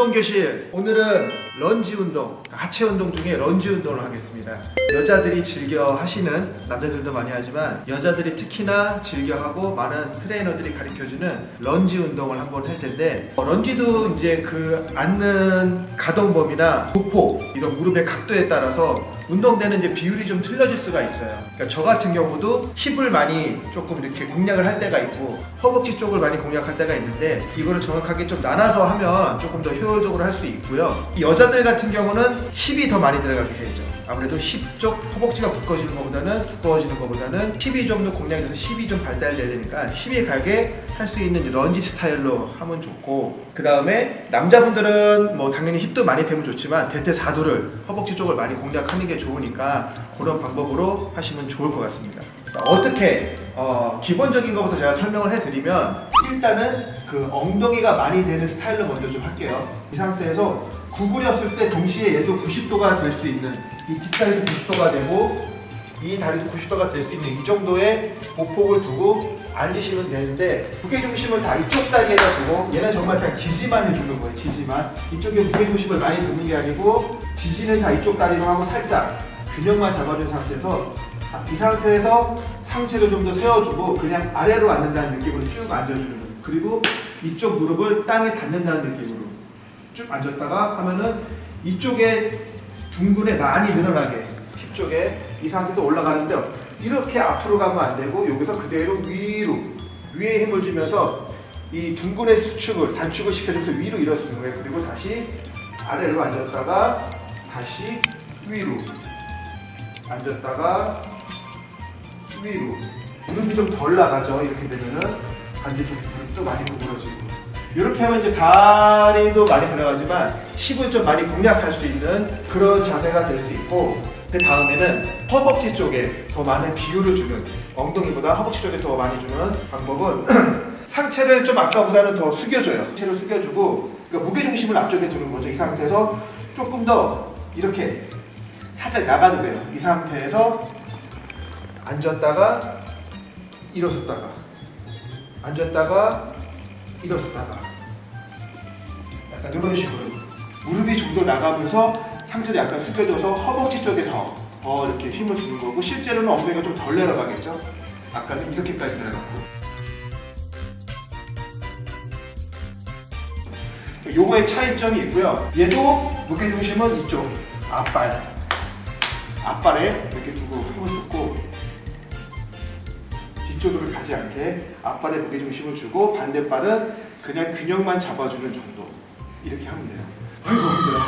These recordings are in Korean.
운동교실 오늘은 런지 운동 하체 운동 중에 런지 운동을 하겠습니다 여자들이 즐겨 하시는 남자들도 많이 하지만 여자들이 특히나 즐겨 하고 많은 트레이너들이 가르쳐주는 런지 운동을 한번 할 텐데 어, lunge도 이제 그 앉는 가동범위나 보폭 이런 무릎의 각도에 따라서 운동되는 이제 비율이 좀 틀려질 수가 있어요. 그러니까 저 같은 경우도 힙을 많이 조금 이렇게 공략을 할 때가 있고 허벅지 쪽을 많이 공략할 때가 있는데 이거를 정확하게 좀 나눠서 하면 조금 더 효율적으로 할 수 있고요. 이 여자들 같은 경우는 힙이 더 많이 들어가게 되죠. 아무래도 힙 쪽 허벅지가 붓거지는 것보다는 두꺼워지는 것보다는 힙이 좀 더 공략이 돼서 힙이 좀 발달돼야 되니까 힙이 가게 할 수 있는 런지 스타일로 하면 좋고 그 다음에 남자분들은 뭐 당연히 힙도 많이 되면 좋지만 대퇴 사두를 허벅지 쪽을 많이 공략하는 게 좋으니까 그런 방법으로 하시면 좋을 것 같습니다. 자, 어떻게 어, 기본적인 것부터 제가 설명을 해드리면 일단은 그 엉덩이가 많이 되는 스타일로 먼저 좀 할게요. 이 상태에서 구부렸을 때 동시에 얘도 90도가 될 수 있는 이 뒷다리도 90도가 되고 이 다리도 90도가 될 수 있는 이 정도의 보폭을 두고 앉으시면 되는데 무게중심을 다 이쪽 다리에다 두고 얘는 정말 그냥 지지만 해주는 거예요 지지만. 이쪽에 무게중심을 많이 두는 게 아니고 지지는 다 이쪽 다리로 하고 살짝 균형만 잡아준 상태에서 이 상태에서 상체를 좀 더 세워주고 그냥 아래로 앉는다는 느낌으로 쭉 앉아주는 거예요. 그리고 이쪽 무릎을 땅에 닿는다는 느낌으로 쭉 앉았다가 하면은 이쪽에 둥근에 많이 늘어나게 힙 쪽에 이 상태에서 올라가는데 이렇게 앞으로 가면 안 되고 여기서 그대로 위로 위에 힘을 주면서 이 둥근의 수축을 단축을 시켜주면서 위로 일어서는 거예요. 그리고 다시 아래로 앉았다가 다시 위로 앉았다가 위로 무릎이 좀 덜 나가죠. 이렇게 되면은 반대 쪽 무릎도 많이 구부러지고 이렇게 하면 이제 다리도 많이 들어가지만 힙을 좀 많이 공략할 수 있는 그런 자세가 될 수 있고 그 다음에는 허벅지 쪽에 더 많은 비율을 주는 엉덩이보다 허벅지 쪽에 더 많이 주는 방법은 상체를 좀 아까보다는 더 숙여줘요. 상체를 숙여주고 그러니까 무게중심을 앞쪽에 두는 거죠. 이 상태에서 조금 더 이렇게 살짝 나가도 돼요. 이 상태에서 앉았다가 일어섰다가 앉았다가 일어섰다가. 약간 이런 식으로 무릎이 좀 더 나가면서 상체를 약간 숙여줘서 허벅지 쪽에 더, 더 이렇게 힘을 주는 거고 실제로는 엉덩이가 좀 덜 내려가겠죠? 아까는 이렇게까지 내려갔고. 요거의 차이점이 있고요. 얘도 무게중심은 이쪽 앞발 앞발에 이렇게 두고 힘을 줬고 뒤쪽으로 가지 않게 앞발에 무게중심을 주고 반대발은 그냥 균형만 잡아주는 정도. 이렇게 하면 돼요. 아이고 힘들어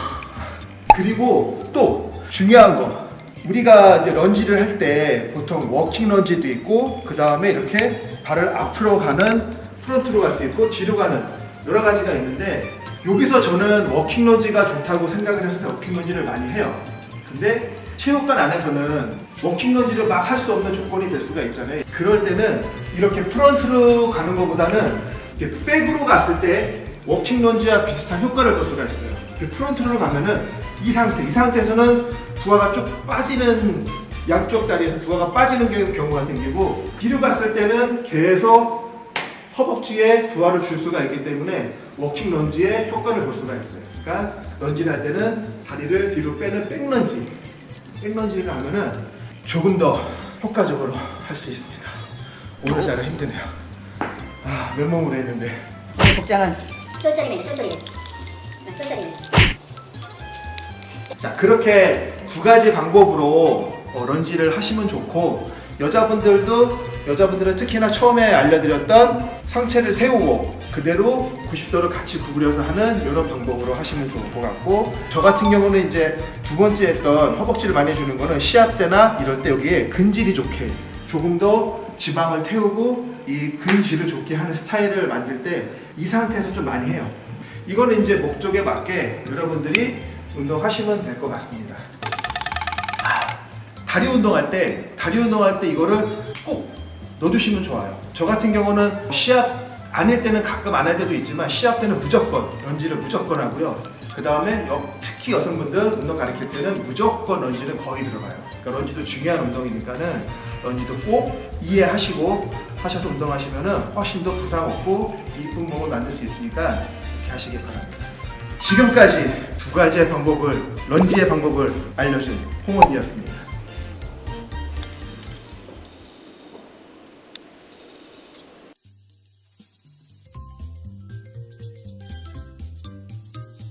그리고 또 중요한 거. 우리가 이제 lunge를 할 때 보통 walking lunge도 있고 그 다음에 이렇게 발을 앞으로 가는 front로 갈 수 있고 뒤로 가는 여러 가지가 있는데 여기서 저는 walking lunge가 좋다고 생각을 해서 walking lunge를 많이 해요. 근데 체육관 안에서는 walking lunge를 막 할 수 없는 조건이 될 수가 있잖아요. 그럴 때는 이렇게 front로 가는 것보다는 이렇게 back으로 갔을 때 walking lunge와 비슷한 효과를 볼 수가 있어요. 이렇게 front로 가면은 이 상태, 이 상태에서는 부하가 쭉 빠지는 양쪽 다리에서 부하가 빠지는 경우가 생기고 뒤로 갔을 때는 계속 허벅지에 부하를 줄 수가 있기 때문에 walking lunge의 효과를 볼 수가 있어요. 그러니까 lunge를 할 때는 다리를 뒤로 빼는 back lunge back lunge를 하면은 조금 더 효과적으로 할 수 있습니다. 오늘따라 힘드네요. 아, 맨몸으로 했는데. 오늘 복장은? 쫄쫄이네 쫄쫄이 쫄쫄이네. 자 그렇게 두 가지 방법으로 어, lunge를 하시면 좋고 여자분들도 여자분들은 특히나 처음에 알려드렸던 상체를 세우고 그대로 90도를 같이 구부려서 하는 이런 방법으로 하시면 좋을 것 같고 저 같은 경우는 이제 두 번째 했던 허벅지를 많이 해주는 거는 시합 때나 이럴 때 여기에 근질이 좋게 조금 더 지방을 태우고 이 근질을 좋게 하는 스타일을 만들 때 이 상태에서 좀 많이 해요 이거는 이제 목적에 맞게 여러분들이 운동하시면 될 것 같습니다. 다리 운동할 때, 다리 운동할 때 이거를 꼭 넣어두시면 좋아요. 저 같은 경우는 시합 아닐 때는 가끔 안 할 때도 있지만 시합 때는 무조건 lunge를 무조건 하고요. 그 다음에 특히 여성분들 운동 가르칠 때는 무조건 lunge는 거의 들어가요. 그러니까 lunge도 중요한 운동이니까는 lunge도 꼭 이해하시고 하셔서 운동하시면 은 훨씬 더 부상 없고 이쁜 몸을 만들 수 있으니까 이렇게 하시기 바랍니다. 지금까지 두 가지의 방법을 런지의 방법을 알려준 홍원이었습니다.